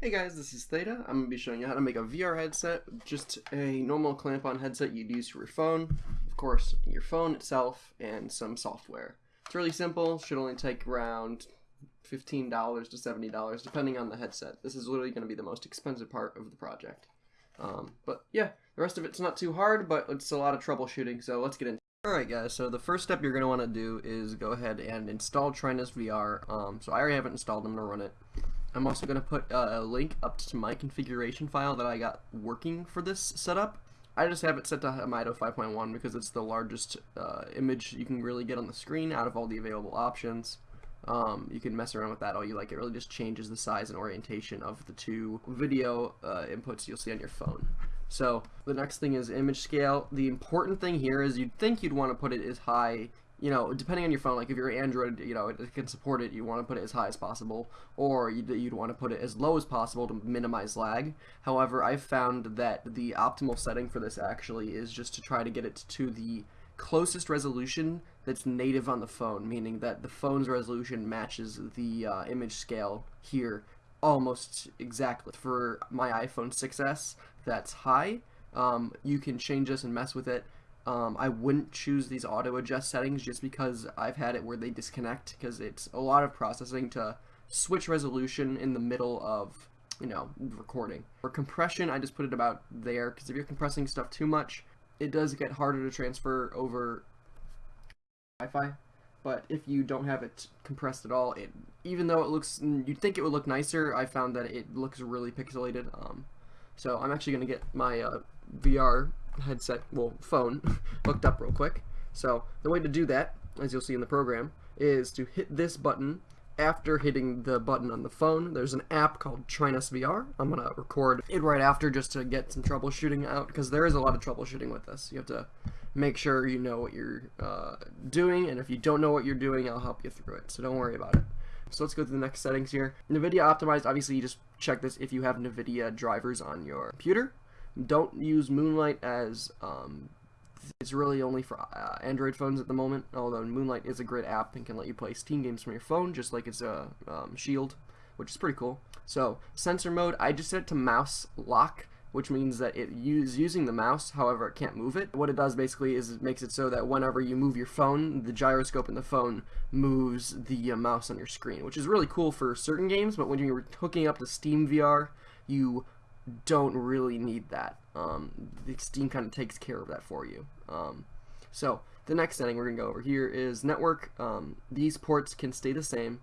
Hey guys, this is Theta. I'm going to be showing you how to make a VR headset, just a normal clamp-on headset you'd use for your phone, of course, your phone itself, and some software. It's really simple, should only take around $15 to $70 depending on the headset. This is literally going to be the most expensive part of the project. Um, but yeah, the rest of it's not too hard, but it's a lot of troubleshooting, so let's get into it. Alright guys, so the first step you're going to want to do is go ahead and install Trinus VR. Um, so I already have it installed, I'm going to run it. I'm also going to put uh, a link up to my configuration file that I got working for this setup. I just have it set to Homido 5.1 because it's the largest uh, image you can really get on the screen out of all the available options. Um, you can mess around with that all you like. It really just changes the size and orientation of the two video uh, inputs you'll see on your phone. So the next thing is image scale. The important thing here is you'd think you'd want to put it as high you know, depending on your phone, like if you're Android, you know, it can support it, you want to put it as high as possible, or you'd, you'd want to put it as low as possible to minimize lag. However, I've found that the optimal setting for this actually is just to try to get it to the closest resolution that's native on the phone, meaning that the phone's resolution matches the uh, image scale here almost exactly. For my iPhone 6s, that's high. Um, you can change this and mess with it um, I wouldn't choose these auto adjust settings just because I've had it where they disconnect because it's a lot of processing to switch resolution in the middle of you know recording. For compression I just put it about there because if you're compressing stuff too much it does get harder to transfer over Wi-Fi but if you don't have it compressed at all it even though it looks you'd think it would look nicer I found that it looks really pixelated um, so I'm actually gonna get my uh, VR headset, well, phone, hooked up real quick. So the way to do that, as you'll see in the program, is to hit this button after hitting the button on the phone. There's an app called Trinus VR. I'm going to record it right after just to get some troubleshooting out because there is a lot of troubleshooting with this. You have to make sure you know what you're uh, doing and if you don't know what you're doing, I'll help you through it. So don't worry about it. So let's go to the next settings here. NVIDIA optimized, obviously you just check this if you have NVIDIA drivers on your computer. Don't use Moonlight as um, it's really only for uh, Android phones at the moment, although Moonlight is a great app and can let you play Steam games from your phone, just like it's a um, Shield, which is pretty cool. So, sensor mode, I just set it to mouse lock, which means that it is using the mouse, however, it can't move it. What it does basically is it makes it so that whenever you move your phone, the gyroscope in the phone moves the uh, mouse on your screen, which is really cool for certain games, but when you're hooking up to Steam VR, you don't really need that. Um, the Steam kind of takes care of that for you. Um, so the next setting we're going to go over here is network. Um, these ports can stay the same.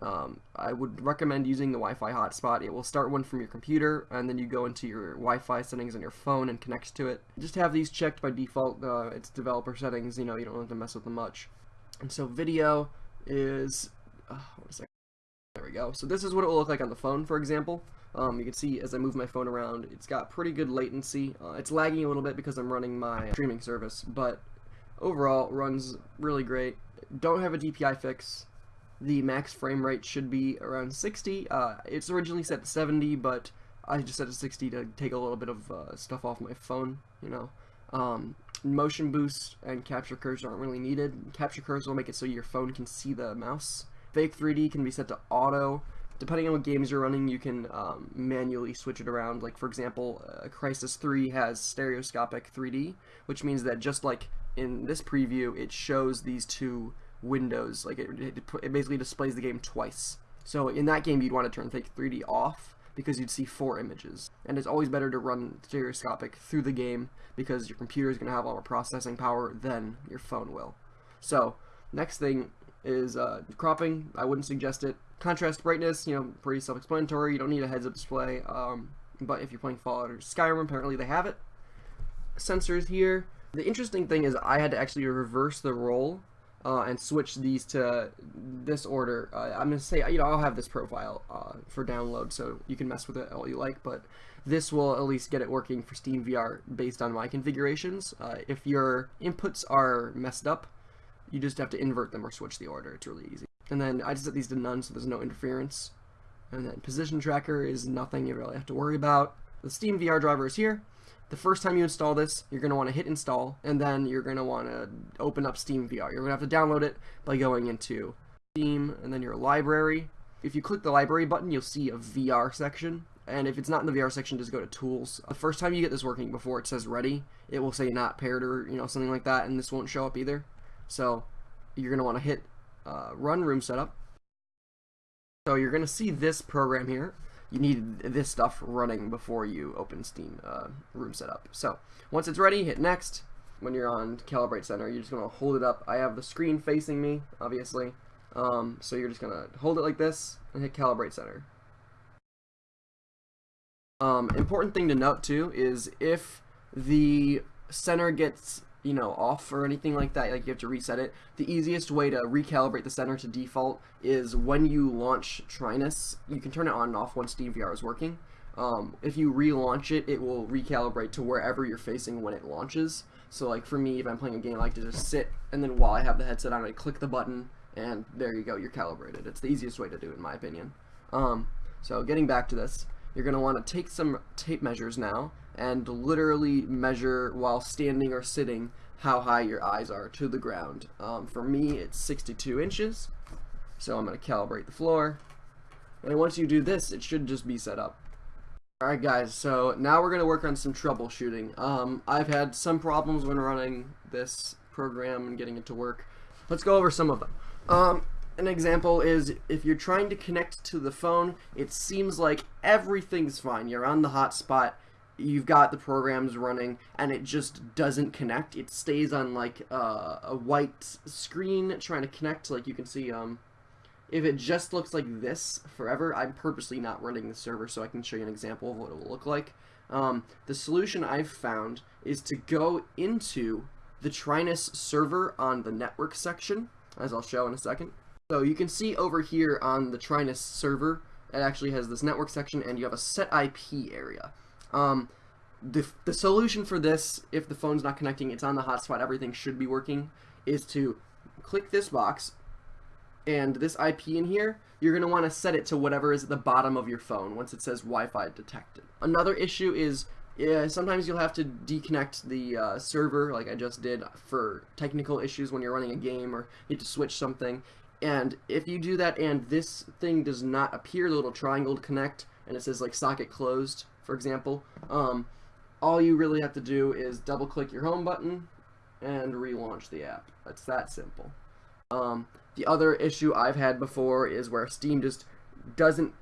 Um, I would recommend using the Wi-Fi hotspot. It will start one from your computer, and then you go into your Wi-Fi settings on your phone and connects to it. Just have these checked by default. Uh, it's developer settings. You know, you don't have to mess with them much. And so video is, uh, what is? There we go. So this is what it will look like on the phone, for example. Um, you can see as I move my phone around, it's got pretty good latency. Uh, it's lagging a little bit because I'm running my streaming service, but overall runs really great. Don't have a DPI fix. The max frame rate should be around 60. Uh, it's originally set to 70, but I just set it to 60 to take a little bit of uh, stuff off my phone, you know. Um, motion boost and capture cursor aren't really needed. Capture cursor will make it so your phone can see the mouse. Fake 3D can be set to auto depending on what games you're running, you can um, manually switch it around. Like, for example, uh, Crysis 3 has stereoscopic 3D, which means that just like in this preview, it shows these two windows. Like, it, it, it basically displays the game twice. So in that game, you'd want to turn Fake 3D off because you'd see four images. And it's always better to run stereoscopic through the game because your computer is going to have a lot more processing power than your phone will. So, next thing is uh, cropping. I wouldn't suggest it. Contrast brightness, you know, pretty self-explanatory. You don't need a heads-up display. Um, but if you're playing Fallout or Skyrim, apparently they have it. Sensors here. The interesting thing is I had to actually reverse the role uh, and switch these to this order. Uh, I'm going to say, you know, I'll have this profile uh, for download, so you can mess with it all you like, but this will at least get it working for Steam VR based on my configurations. Uh, if your inputs are messed up, you just have to invert them or switch the order. It's really easy. And then I just set these to none so there's no interference. And then position tracker is nothing you really have to worry about. The Steam VR driver is here. The first time you install this, you're going to want to hit install, and then you're going to want to open up Steam VR. You're going to have to download it by going into Steam, and then your library, if you click the library button, you'll see a VR section. And if it's not in the VR section, just go to tools. The first time you get this working before it says ready, it will say not paired or you know something like that, and this won't show up either. So you're gonna want to hit uh, run room setup. So you're gonna see this program here. You need this stuff running before you open Steam uh, room setup. So once it's ready, hit next. When you're on Calibrate Center, you're just gonna hold it up. I have the screen facing me, obviously. Um, so you're just gonna hold it like this and hit Calibrate Center. Um, important thing to note too is if the center gets you know off or anything like that like you have to reset it. The easiest way to recalibrate the center to default is when you launch Trinus you can turn it on and off when SteamVR is working. Um, if you relaunch it it will recalibrate to wherever you're facing when it launches. So like for me if I'm playing a game I like to just sit and then while I have the headset on I click the button and there you go you're calibrated. It's the easiest way to do it in my opinion. Um, so getting back to this you're going to want to take some tape measures now and literally measure while standing or sitting how high your eyes are to the ground. Um, for me, it's 62 inches, so I'm going to calibrate the floor. And once you do this, it should just be set up. Alright guys, so now we're going to work on some troubleshooting. Um, I've had some problems when running this program and getting it to work. Let's go over some of them. Um, an example is if you're trying to connect to the phone, it seems like everything's fine. You're on the hotspot, you've got the programs running, and it just doesn't connect. It stays on like uh, a white screen trying to connect. Like you can see, um, if it just looks like this forever, I'm purposely not running the server so I can show you an example of what it will look like. Um, the solution I've found is to go into the Trinus server on the network section, as I'll show in a second. So you can see over here on the Trinus server, it actually has this network section and you have a set IP area. Um, the, the solution for this, if the phone's not connecting, it's on the hotspot, everything should be working, is to click this box and this IP in here, you're going to want to set it to whatever is at the bottom of your phone once it says Wi-Fi detected. Another issue is yeah, sometimes you'll have to deconnect the uh, server like I just did for technical issues when you're running a game or you need to switch something and if you do that and this thing does not appear, the little triangle to connect, and it says like socket closed, for example, um, all you really have to do is double click your home button and relaunch the app. It's that simple. Um, the other issue I've had before is where Steam just doesn't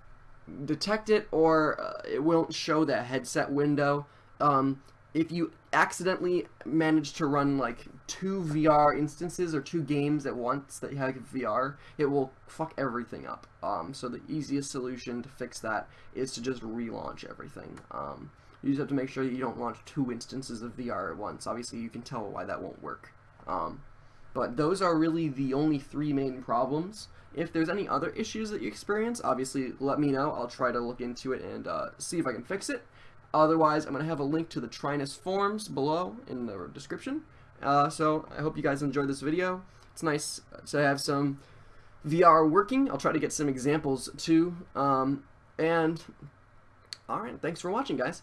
detect it or uh, it won't show that headset window. Um, if you accidentally manage to run like two VR instances or two games at once that have VR, it will fuck everything up. Um, so the easiest solution to fix that is to just relaunch everything. Um, you just have to make sure you don't launch two instances of VR at once. Obviously, you can tell why that won't work. Um, but those are really the only three main problems. If there's any other issues that you experience, obviously let me know. I'll try to look into it and uh, see if I can fix it. Otherwise, I'm going to have a link to the Trinus forms below in the description. Uh, so I hope you guys enjoyed this video. It's nice to have some VR working. I'll try to get some examples too. Um, and all right, thanks for watching, guys.